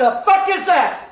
The fuck is that?